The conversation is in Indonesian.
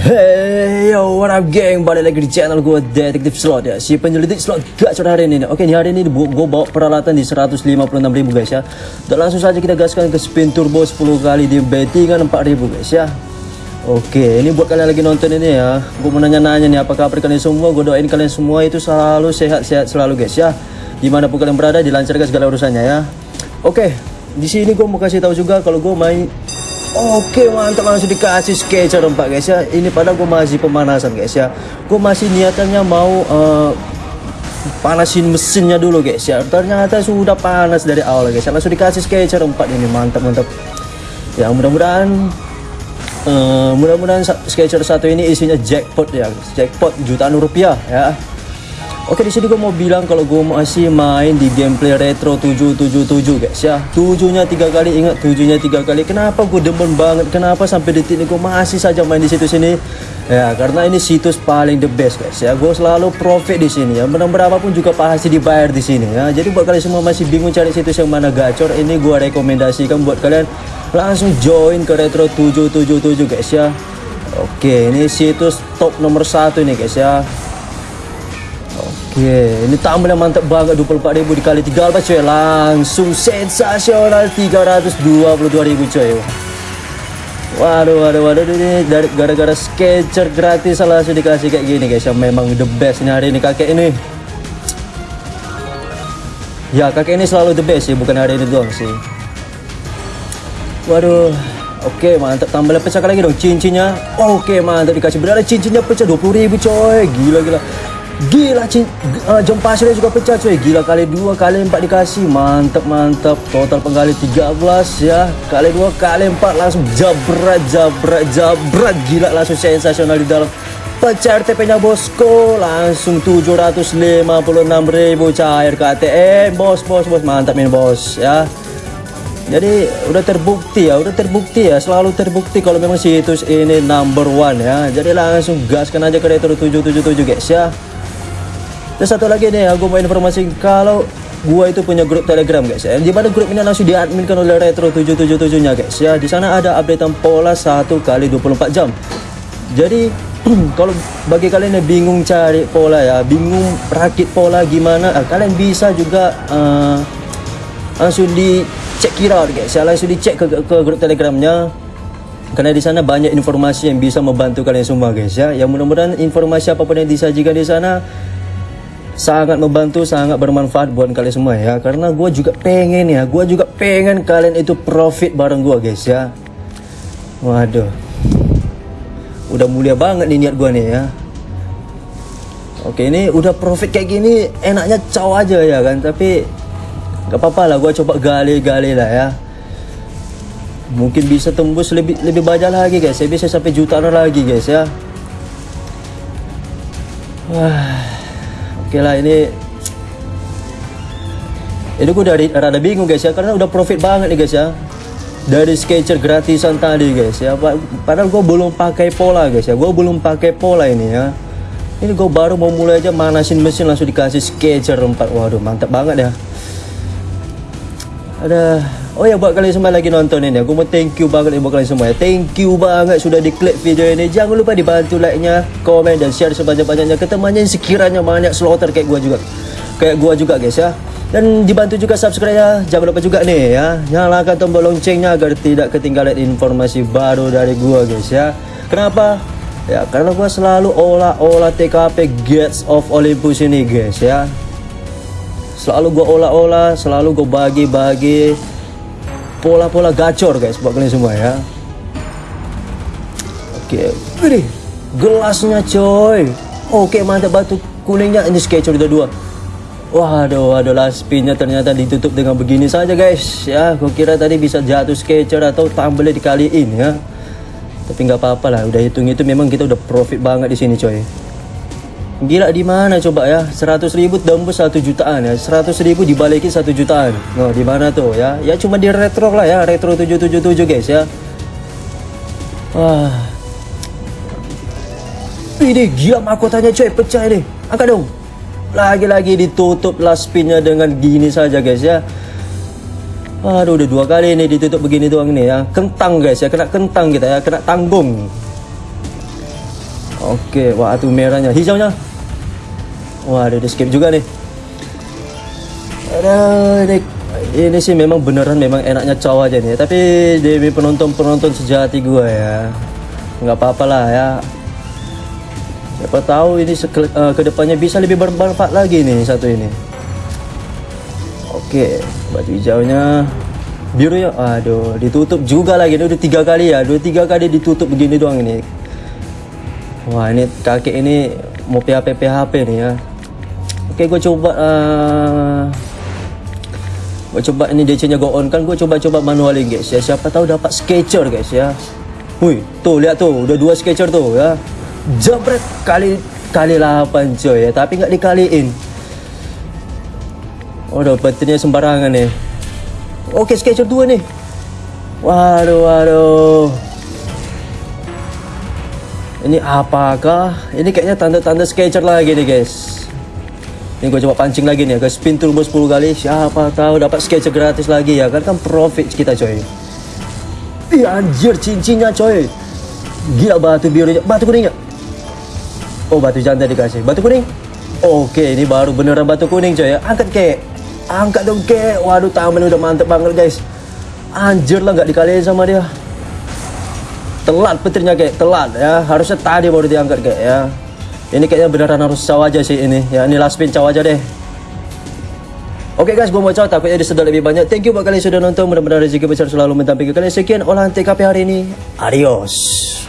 Hey yo, what up geng? Balik lagi di channel gue Detektif Slot ya. Si penyelidik slot gacor hari ini Oke, di hari ini gue bawa peralatan di 156 ribu guys ya. Dan langsung saja kita gaskan ke spin turbo 10 kali di bettingan 4 ribu guys ya. Oke, ini buat kalian lagi nonton ini ya. Gue mau nanya-nanya nih, apa kabar kalian semua? Gue doain kalian semua itu selalu sehat-sehat selalu guys ya. Di mana pun kalian berada, dilancarkan segala urusannya ya. Oke, di sini gue mau kasih tahu juga kalau gue main Oke mantap langsung dikasih sketcher empat guys ya. Ini padahal gue masih pemanasan guys ya. Gue masih niatannya mau uh, Panasin mesinnya dulu guys ya. Ternyata sudah panas dari awal guys ya. Langsung dikasih sketcher empat ini mantap mantap. Ya mudah-mudahan uh, Mudah-mudahan sketcher satu ini isinya jackpot ya Jackpot jutaan rupiah ya Oke di sini gue mau bilang kalau gue masih main di gameplay retro 777 guys ya. Tujuhnya tiga kali ingat tujuhnya tiga kali. Kenapa gue demen banget? Kenapa sampai detik ini gue masih saja main di situs ini? Ya karena ini situs paling the best guys ya. Gue selalu profit di sini ya. Menang berapapun juga pasti dibayar di sini ya. Jadi buat kalian semua masih bingung cari situs yang mana gacor ini gue rekomendasikan buat kalian langsung join ke retro 777 guys ya. Oke ini situs top nomor satu nih guys ya Oke, ini tambah mantap banget 24.000 dikali 3 apa coy. Langsung sensasional 322.000 coy. Waduh, waduh, waduh ini dari gara-gara sketcher gratis langsung dikasih kayak gini guys. Yang memang the best ini hari ini kakek ini. Ya kakek ini selalu the best sih, bukan hari ini doang sih. Waduh Oke mantap. Tambah pecah lagi dong cincinnya. Oke mantap dikasih. Berada cincinnya pecah 20.000 coy. Gila gila Gila cing, uh, jam pasirnya juga pecah cuy. Gila kali dua kali empat dikasih. Mantap mantap. Total penggali 13 ya. Kali dua kali empat langsung jabrat jabrat jabrat. Gila langsung sensasional di dalam. Pecah RTP nya bosku Langsung 756 ribu cair ke ATM Bos bos bos. Mantap ini bos ya. Jadi udah terbukti ya. Udah terbukti ya. Selalu terbukti kalau memang situs ini number one ya. Jadi langsung gaskan aja ke retro 777 guys ya dan satu lagi nih aku mau informasi kalau gua itu punya grup telegram guys ya di mana grup ini langsung diadminkan oleh retro 777 nya guys ya. Di sana ada updatean pola satu kali 24 jam. Jadi kalau bagi kalian yang bingung cari pola ya bingung rakit pola gimana eh, kalian bisa juga uh, langsung di cek kira guys ya. Langsung dicek ke, ke grup telegramnya. Karena di sana banyak informasi yang bisa membantu kalian semua guys ya. Yang mudah-mudahan informasi apa pun yang disajikan di sana sangat membantu sangat bermanfaat buat kalian semua ya. Karena gue juga pengen ya gue juga pengen kalian itu profit bareng gue guys ya. Waduh. Udah mulia banget nih niat gue nih ya. Oke ini udah profit kayak gini enaknya caw aja ya kan tapi Gak apa-apa lah gue coba gali-gali lah ya. Mungkin bisa tembus lebih lebih banyak lagi guys Saya bisa sampai jutaan lagi guys ya. Wah Oke lah ini Ini gue dari rada bingung guys ya Karena udah profit banget nih guys ya. Dari sketcher gratisan tadi guys ya. Padahal gue belum pakai pola guys ya. Gue belum pakai pola ini ya. Ini gue baru mau mulai aja manasin mesin langsung dikasih sketcher 4 Waduh mantap banget ya ada oh ya buat kalian semua lagi nonton ini. Aku mau thank you banget buat kalian semua ya. Thank you banget sudah diklik video ini. Jangan lupa dibantu like nya komen dan share sebanyak-banyaknya ke temannya yang sekiranya banyak slaughter kayak gua juga. Kayak gua juga guys ya. Dan dibantu juga subscribe ya jangan lupa juga nih ya. Nyalakan tombol loncengnya agar tidak ketinggalan informasi baru dari gua guys ya. Kenapa? Ya karena gua selalu olah-olah TKP Gates of Olympus ini guys ya selalu gue olah-olah selalu gue bagi-bagi. Pola-pola gacor guys buat kalian semua ya. Oke. Ini gelasnya coy. Oke mantap batu kuningnya. Ini sketcher udah dua. Waduh waduh last spinnya ternyata ditutup dengan begini saja guys. Ya gue kira tadi bisa jatuh sketcher atau tambelnya dikaliin ya. Tapi nggak apa-apa lah udah hitung itu memang kita udah profit banget di sini coy Gila di mana coba ya? 100 ribu tembus 1 jutaan ya. 100 ribu dibalikin 1 jutaan. Nah, di mana tuh ya? Ya cuma di retro lah ya, retro 777 guys ya. Wah. Ini gila mahkotanya coy, pecah ini. Angkat dong. Lagi-lagi ditutup last spinnya dengan gini saja guys ya. Aduh udah dua kali ini ditutup begini doang nih ya. Kentang guys ya, kena kentang kita ya, kena tanggung. Okey, wah tu merahnya, hijaunya. Wah, ada skip juga nih. Ada ini, ini sih memang beneran memang enaknya cowok aja nih. Tapi demi penonton-penonton sejati gua ya, nggak apa-apa lah ya. Siapa tahu ini uh, ke depannya bisa lebih bermanfaat lagi nih satu ini. Oke, baju hijaunya birunya, aduh ditutup juga lagi. Ini udah tiga kali ya, dua tiga kali ditutup begini doang ini. Wah ini kakek ini mau PHP PHP nih ya. Oke gue coba uh, Gue coba ini DC nya go on. Kan Gue coba-coba manualin guys ya. Siapa tahu dapat sketcher guys ya. Wih tuh lihat tuh Udah dua sketcher tuh ya. Jabret kali Kali 8 coy ya. Tapi nggak dikaliin Oh dapetnya sembarangan nih Oke sketcher dua nih Waduh waduh. Ini apakah? Ini kayaknya tanda-tanda sketcher lagi nih guys. Ini gue coba pancing lagi nih, ke spin turbo 10 kali. Siapa tahu dapat sketcher gratis lagi ya kan kan profit kita coy. Ih anjir cincinnya coy. Gila batu birunya, batu kuningnya. Oh batu jantan dikasih, batu kuning. Oke ini baru beneran batu kuning coy ya. Angkat kek, angkat dong kek. Waduh taman udah mantep banget guys. Anjir lah nggak dikaliin sama dia telat petirnya kayak telat ya harusnya tadi baru diangkat kayak ya ini kayaknya beneran harus caw aja sih ini ya ini last spin caw aja deh Oke guys, gue mau caw takutnya disedot lebih banyak. Thank you buat kalian sudah nonton. Mudah-mudahan rezeki besar selalu mentampilkan kalian. Sekian olahan TKP hari ini. Adios.